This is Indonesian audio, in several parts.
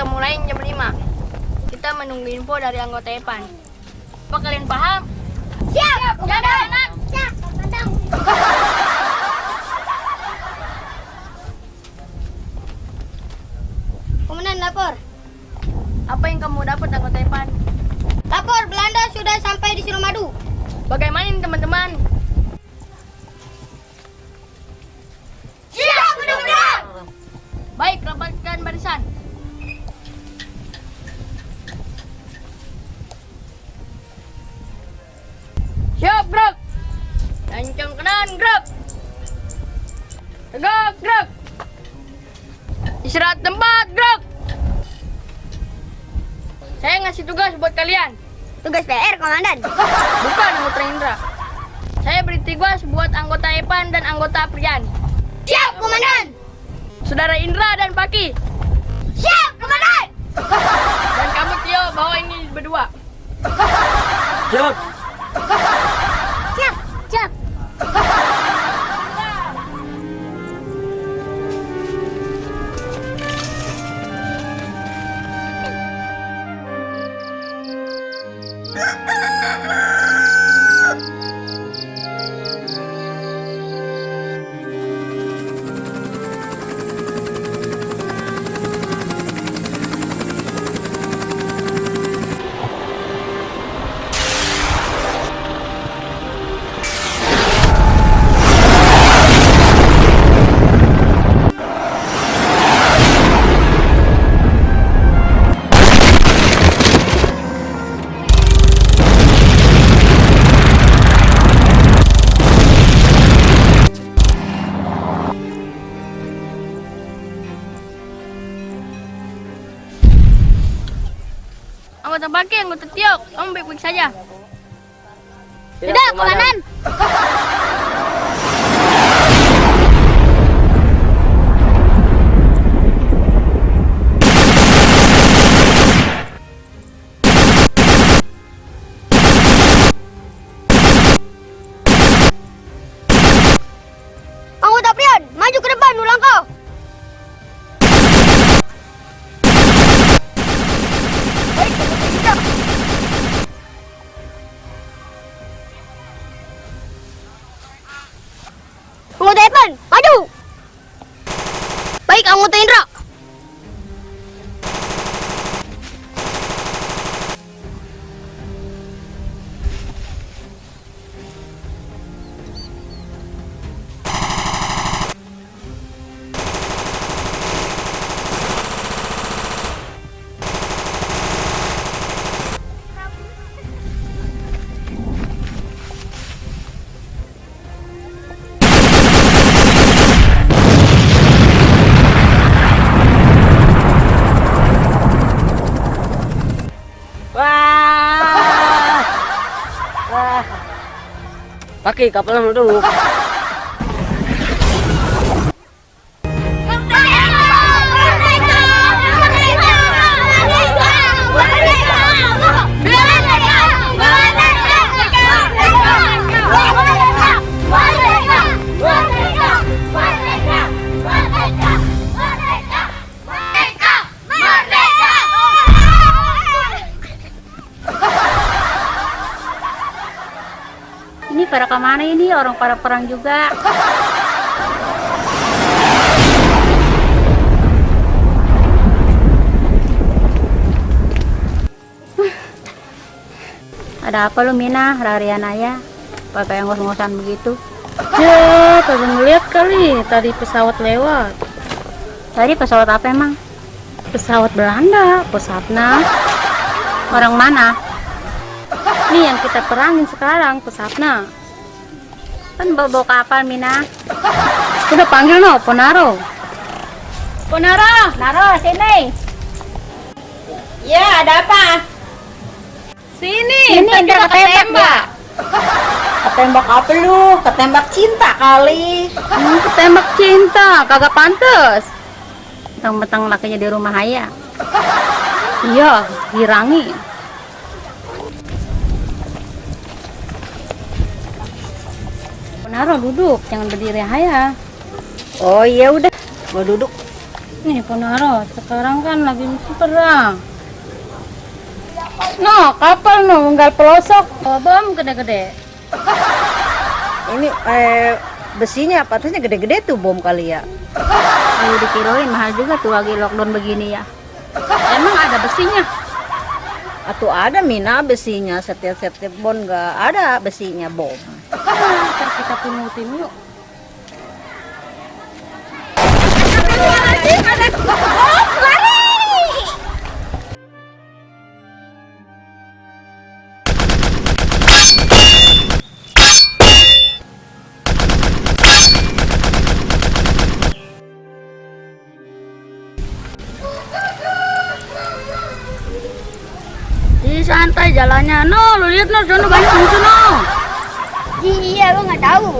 kita mulai jam 5. Kita menunggu info dari anggota Epan. Apa kalian paham? Siap! Siap, Tegak, gerak. Istirahat tempat, gerak. Saya ngasih tugas buat kalian. Tugas PR, komandan. Bukan anggota Indra. Saya beri tugas buat anggota Epan dan anggota Prian. Siap, komandan. Saudara Indra dan Paki. Siap, komandan. Dan kamu Tio bawa ini berdua. Siap, Anggota Paki, anggota Tio, kamu baik-baik saja. Tidak, komandan. Anggota Pakai kapal duduk. Ini pada ke mana ini? Orang pada perang juga. Ada apa lu Mina, larian aja? Pakai ngos-ngosan begitu. Ya, tadi ngeliat kali tadi pesawat lewat. Tadi pesawat apa emang? Pesawat Belanda, pesawatnya. Orang mana? Nih yang kita perangin sekarang, pesawatnya. Kan bawa kapal Mina. Udah panggil no, Ponaro. Ponaro, Naro, sini. Ya, ada apa? Sini, kita kita ketembak. Ketembak apa lu? Ketembak cinta kali. Hmm, ketembak cinta, kagak pantes. Mentang-mentang lakinya di rumah Haya. Iya, dirangi. Ponaro duduk, jangan berdiri Haya. Oh iya udah, mau duduk. Nih Ponaro, sekarang kan lagi musim perang. No, kapal no, unggal pelosok. Bom gede-gede. Ini eh besinya patahnya gede-gede tuh bom kali ya. Ayo dikirain mahal juga tuh lagi lockdown begini ya. Emang ada besinya? Atau ada mina besinya setiap setiap bom nggak ada besinya bom. Kita pungutin yuk. Santai jalannya. No, lu lihat no, sono banyak musuh no. Iya, gua nggak tahu.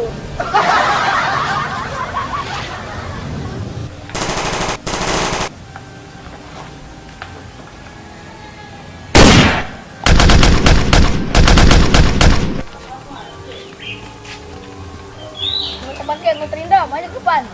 Bangkit, mau terindah, maju ke depan.